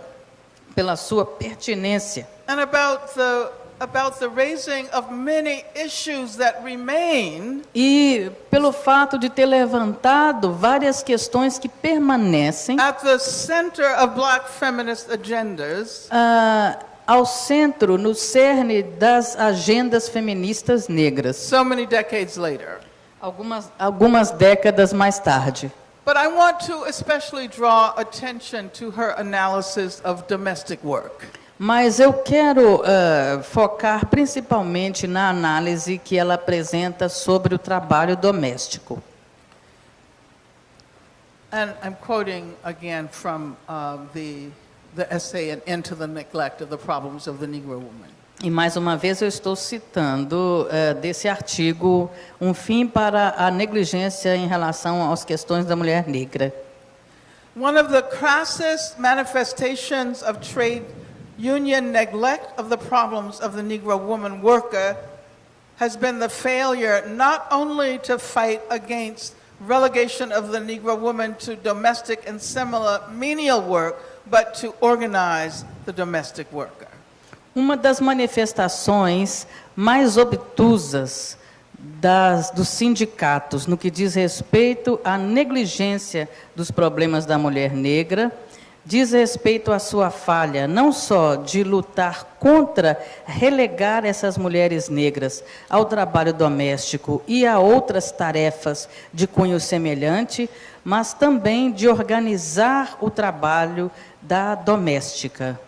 pela sua pertinência and about the about the raising of many issues that remain e pelo fato de ter levantado várias questões que permanecem at the center of black feminist agendas ah, ao centro, no cerne das agendas feministas negras, so many decades later. algumas, algumas décadas mais tarde. But I want to especially draw attention to her analysis of domestic work. Mas eu quero ah, focar principalmente na análise que ela apresenta sobre o trabalho doméstico. And I'm quoting again from uh, the, the essay, An End to the Neglect of the Problems of the Negro Woman. E mais uma vez eu estou citando eh, desse artigo um fim para a negligência em relação às questões da mulher negra. One of the crassest manifestations of trade union neglect of the problems of the Negro woman worker has been the failure not only to fight against relegation of the Negro woman to domestic and similar menial work, but to organize the domestic worker. Uma das manifestações mais obtusas das, dos sindicatos no que diz respeito à negligência dos problemas da mulher negra diz respeito à sua falha, não só de lutar contra relegar essas mulheres negras ao trabalho doméstico e a outras tarefas de cunho semelhante, mas também de organizar o trabalho da doméstica.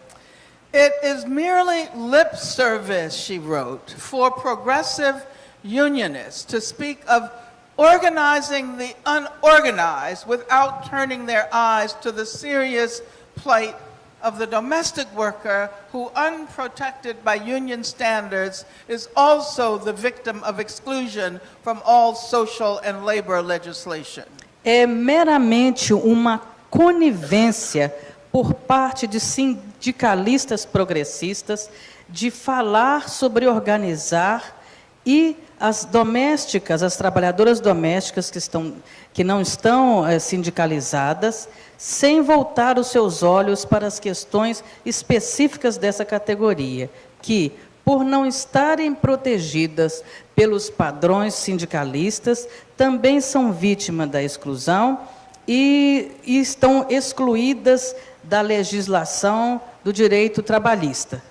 It is merely lip service, she wrote, for progressive unionists to speak of organizing the unorganized without turning their eyes to the serious plight of the domestic worker who, unprotected by union standards, is also the victim of exclusion from all social and labor legislation. É meramente uma conivência por parte de sindicalistas progressistas de falar sobre organizar e as domésticas, as trabalhadoras domésticas que, estão, que não estão eh, sindicalizadas, sem voltar os seus olhos para as questões específicas dessa categoria, que, por não estarem protegidas pelos padrões sindicalistas, também são vítimas da exclusão e, e estão excluídas da legislação do direito trabalhista.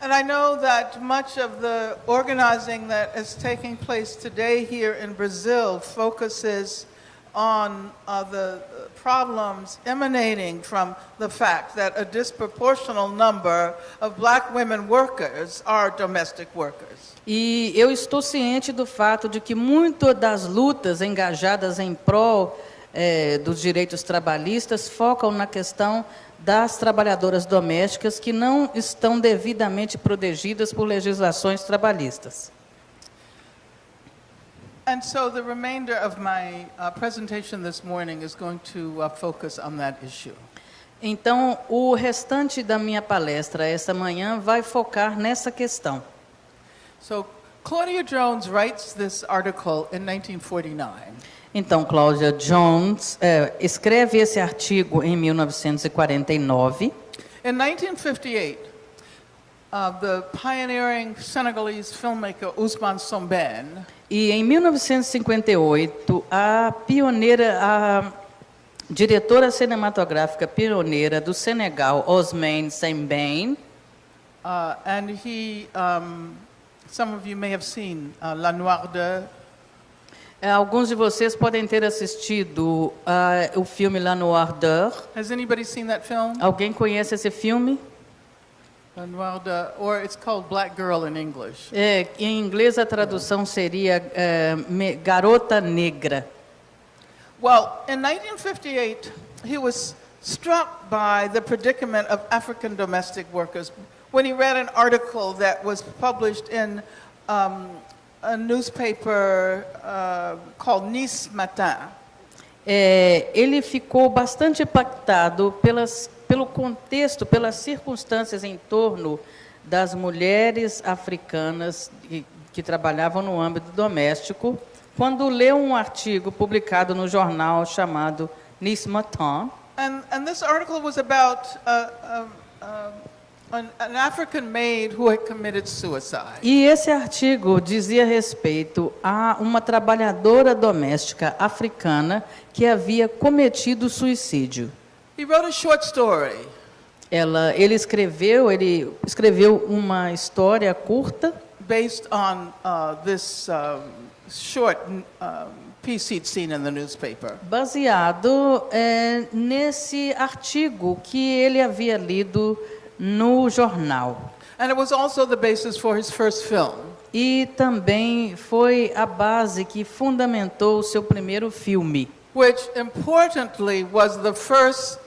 And I know that much of the organizing that is taking place today here in Brazil focuses on uh, the problems emanating from the fact that a disproportional number of black women workers are domestic workers. E eu estou ciente do fato de que muitas das lutas engajadas em prol eh, dos direitos trabalhistas focam na questão das trabalhadoras domésticas que não estão devidamente protegidas por legislações trabalhistas. And so the remainder of my uh, presentation this morning is going to uh, focus on that issue. Então, o restante da minha palestra esta manhã vai focar nessa questão. So Claudia Jones writes this article in 1949. Então, Cláudia Jones eh, escreve esse artigo em 1949. In 1958, uh, the pioneering Senegalese filmmaker Ousmane Sombene E em 1958, a pioneira, a diretora cinematográfica pioneira do Senegal, Osman Sembène, Uh, and he, um, some of you may have seen uh, La Noire eh, alguns de vocês podem ter assistido ah, o filme La Noire d'Heure. Has anybody seen that film? Alguém conhece esse filme? La Noire de, or it's called Black Girl in English. É, em inglês a tradução seria eh, Me- Garota Negra. Well, in 1958, he was struck by the predicament of African domestic workers when he read an article that was published in um, a newspaper uh, called Nice Matin. É, ele ficou bastante impactado pelas, pelo contexto, pelas circunstâncias em torno das mulheres africanas que, que trabalhavam no âmbito doméstico, quando leu um artigo publicado no jornal chamado Nice Matin, And, and this article was about uh, um, an, an African maid who had committed suicide. E esse artigo dizia respeito a uma trabalhadora doméstica africana que havia cometido suicídio. He wrote a short story Ela, ele escreveu, ele escreveu uma história curta based on uh, this um, short um, piece he'd seen in the newspaper. baseado é, nesse artigo que ele havia lido no jornal. And it was also the basis for his first film. E também foi a base que fundamentou o seu primeiro filme. which importantly was the first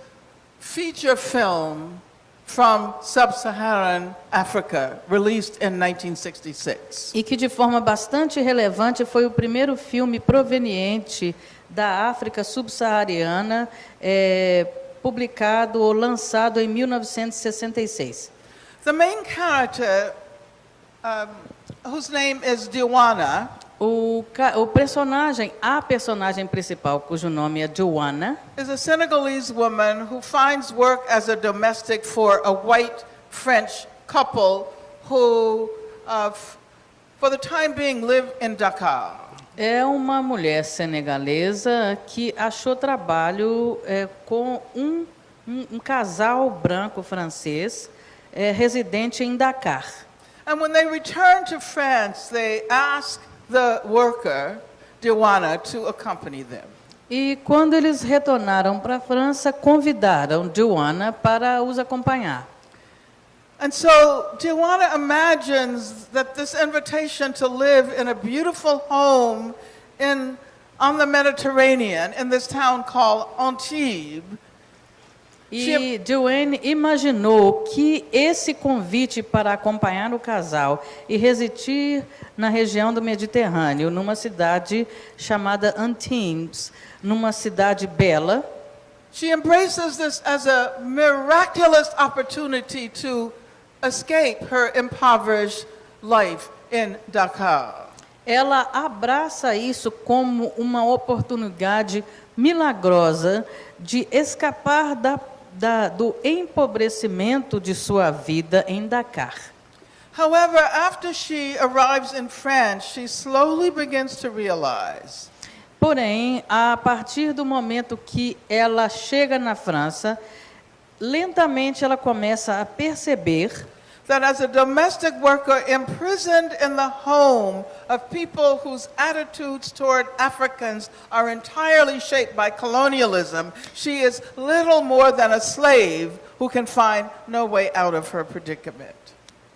feature film from sub-Saharan Africa, released in 1966. E que, de forma bastante relevante, foi o primeiro filme proveniente da África subsaariana, é, publicado ou lançado em 1966. The main character, um, whose name is Diwana, O, o personagem, a personagem principal, cujo nome é Joanna, is a Senegalese woman who finds work as a domestic for a white French couple who, uh, for the time being, live in Dakar. É uma mulher senegalesa que achou trabalho é, com um, um- um casal branco francês é, residente em Dakar. And when they return to France, they ask the worker, Diwana, to accompany them. E quando eles retornaram para a França, convidaram Joanna para os acompanhar. And so Joanna imagines that this invitation to live in a beautiful home in, on the Mediterranean in this town called Antibes? E Joanne imaginou que esse convite para acompanhar o casal e residir na região do Mediterrâneo, numa cidade chamada Antibes, numa cidade bela, She embraces this as a miraculous opportunity to escape her impoverished life in Dakar. ela abraça isso como uma oportunidade milagrosa de escapar da, da, do empobrecimento de sua vida em Dakar. However, after she arrives in France, she slowly begins to realize Porém, a partir do momento que ela chega na França, lentamente ela começa a perceber that as a domestic worker imprisoned in the home of people whose attitudes toward Africans are entirely shaped by colonialism, she is little more than a slave who can find no way out of her predicament.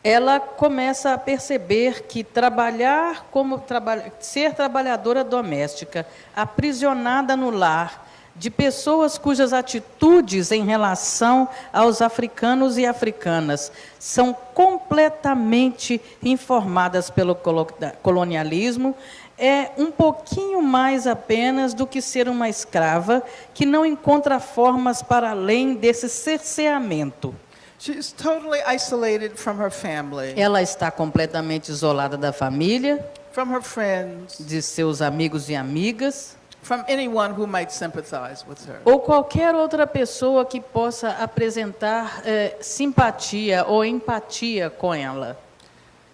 ela começa a perceber que trabalhar como traba ser trabalhadora doméstica, aprisionada no lar, de pessoas cujas atitudes em relação aos africanos e africanas são completamente informadas pelo colo- colonialismo, é um pouquinho mais apenas do que ser uma escrava que não encontra formas para além desse cerceamento. She's totally isolated from her family, Ela está completamente isolada da família, from her friends, de seus amigos e amigas, from anyone who might sympathize with her. ou qualquer outra pessoa que possa apresentar eh, simpatia ou empatia com ela.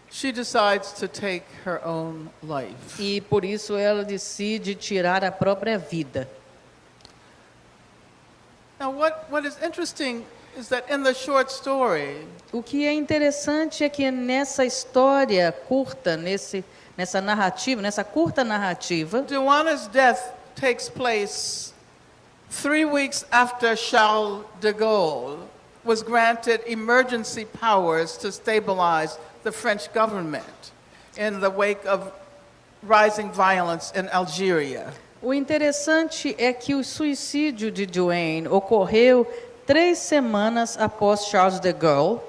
She decides to take her own life. E por isso ela decide tirar a própria vida. Now, what, what is interesting is that in the short story, O que é interessante é que nessa história curta, nesse, nessa narrativa, nessa curta narrativa, Joanna's death takes place three weeks after Charles de Gaulle was granted emergency powers to stabilize the French government in the wake of rising violence in Algeria. O interessante é que o suicídio de Duane ocorreu três semanas após Charles de Gaulle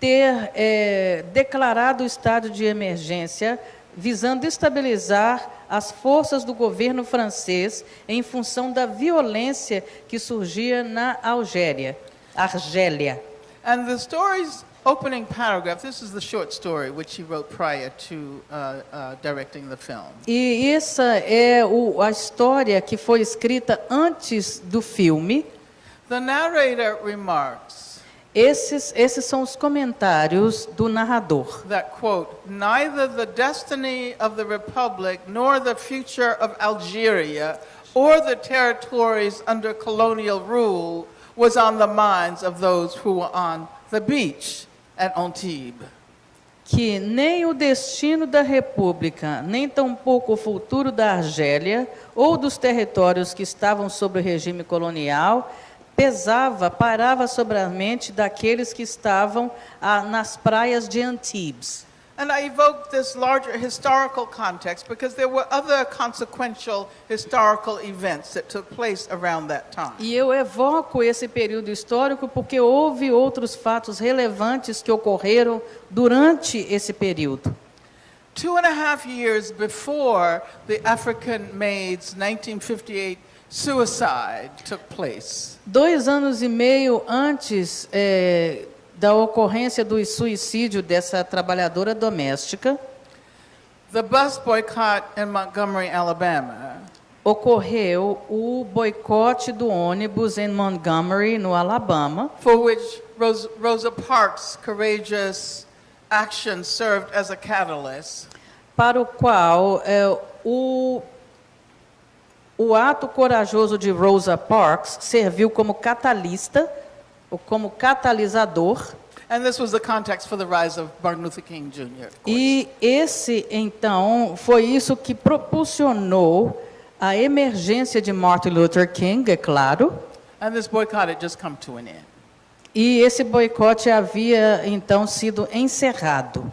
ter eh, declarado o estado de emergência, visando estabilizar as forças do governo francês em função da violência que surgia na Algéria, Argélia. And the story's opening paragraph, this is the short story which he wrote prior to uh, uh, directing the film. E essa é o, a história que foi escrita antes do filme. The narrator remarks Esses, esses são os comentários do narrador. that, quote, neither the destiny of the Republic nor the future of Algeria or the territories under colonial rule was on the minds of those who were on the beach at Antibes. Que nem o destino da República, nem tampouco o futuro da Argélia ou dos territórios que estavam sob o regime colonial pesava, parava sobre a mente daqueles que estavam ah, nas praias de Antibes. And I evoke this larger historical context because there were other consequential historical events that took place around that time. E eu evoco esse período histórico porque houve outros fatos relevantes que ocorreram durante esse período. Two and a half years before the African Maid's 1958 suicide took place, Dois anos e meio antes eh, da ocorrência do suicídio dessa trabalhadora doméstica, the bus boycott in Montgomery, Alabama, ocorreu o boicote do ônibus em Montgomery, no Alabama, for which Ros- Rosa Parks' courageous action served as a catalyst. para o qual eh, o, o ato corajoso de Rosa Parks serviu como catalista, ou como catalisador, And this was the context for the rise of Martin Luther King Jr. E esse, então, foi isso que propulsionou a emergência de Martin Luther King, é claro. And this boycott had just come to an end. E esse boicote havia então sido encerrado.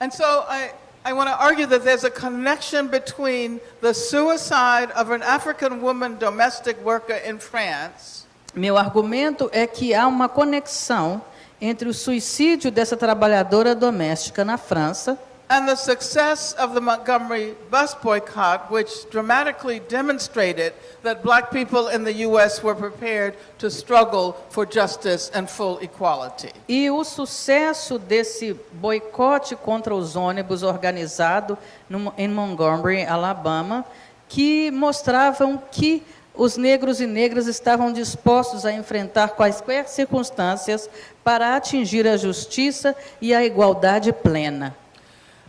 And so I, I want to argue that there's a connection between the suicide of an African woman domestic worker in France Meu argumento é que há uma conexão entre o suicídio dessa trabalhadora doméstica na França and the success of the Montgomery bus boycott, which dramatically demonstrated that black people in the U.S. were prepared to struggle for justice and full equality. e o sucesso desse boicote contra os ônibus organizado no- em Montgomery, Alabama, que mostravam que os negros e negras estavam dispostos a enfrentar quaisquer circunstâncias para atingir a justiça e a igualdade plena.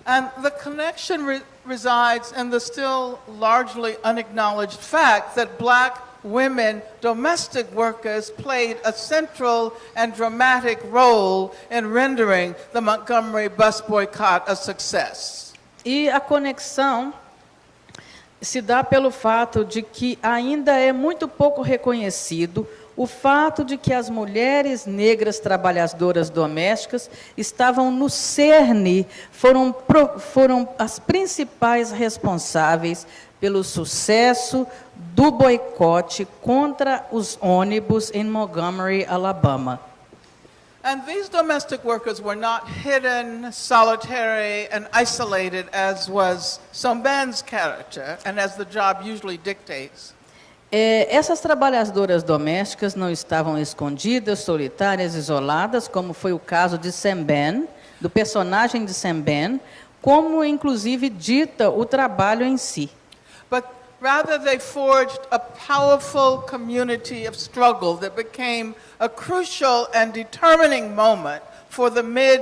And the connection re- resides in the still largely unacknowledged fact that black women, domestic workers, played a central and dramatic role in rendering the Montgomery bus boycott a success. E a conexão se dá pelo fato de que ainda é muito pouco reconhecido o fato de que as mulheres negras trabalhadoras domésticas estavam no cerne, foram, foram as principais responsáveis pelo sucesso do boicote contra os ônibus em Montgomery, Alabama. And these domestic workers were not hidden, solitary, and isolated as was Somban's character and as the job usually dictates. É, essas trabalhadoras domésticas não estavam escondidas, solitárias, isoladas, como foi o caso de Sam Ben, do personagem de Sam Ben, como inclusive dita o trabalho em si. But rather, they forged a powerful community of struggle that became a crucial and determining moment for the mid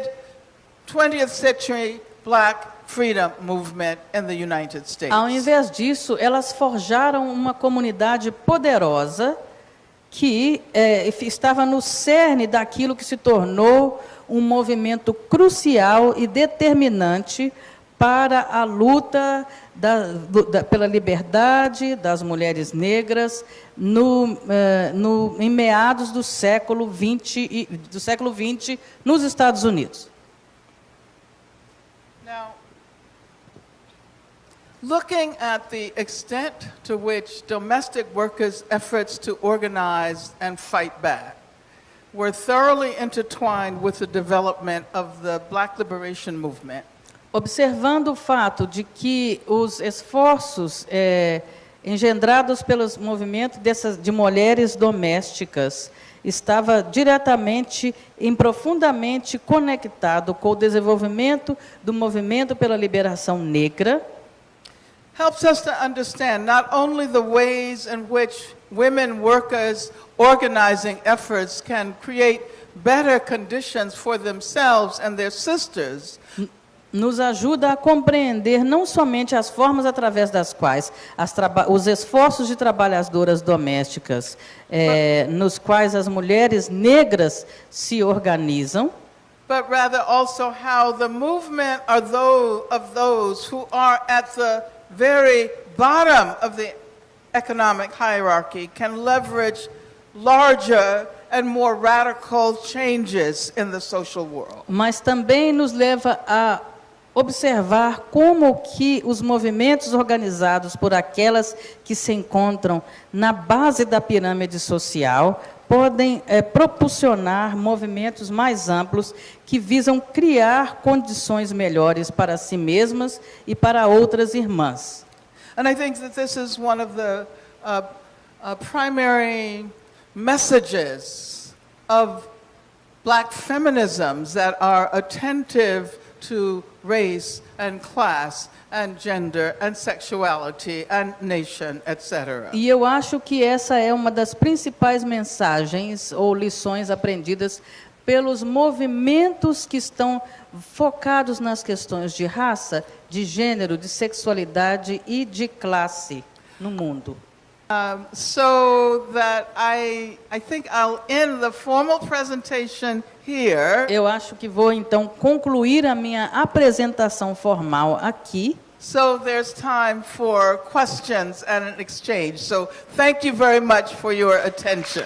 20th century black freedom movement in the United States. Ao invés disso, elas forjaram uma comunidade poderosa que é, estava no cerne daquilo que se tornou um movimento crucial e determinante para a luta da- da- pela liberdade das mulheres negras no, eh, no- em meados do século XX, do século XX nos Estados Unidos. Now, looking at the extent to which domestic workers' efforts to organize and fight back were thoroughly intertwined with the development of the Black Liberation Movement, Observando o fato de que os esforços eh, engendrados pelos movimentos dessas, de mulheres domésticas estava diretamente e profundamente conectado com o desenvolvimento do movimento pela liberação negra, helps us to understand not only the ways in which women workers' organizing efforts can create better conditions for themselves and their sisters, nos ajuda a compreender não somente as formas através das quais os esforços de trabalhadoras domésticas, eh, nos quais as mulheres negras se organizam, but rather also how the movement are those of those who are at the very bottom of the economic hierarchy can leverage larger and more radical changes in the social world. mas também nos leva a observar como que os movimentos organizados por aquelas que se encontram na base da pirâmide social podem eh, propulsionar movimentos mais amplos que visam criar condições melhores para si mesmas e para outras irmãs. And I think that this is one of the uh, uh, primary messages of black feminisms that are attentive to race and class and gender and sexuality and nation, etc. E eu acho que essa é uma das principais mensagens ou lições aprendidas pelos movimentos que estão focados nas questões de raça, de gênero, de sexualidade e de classe no mundo. Um, so that I, I think I'll end the formal presentation here. Eu acho que vou então concluir a minha apresentação formal aqui. So there's time for questions and an exchange. So thank you very much for your attention.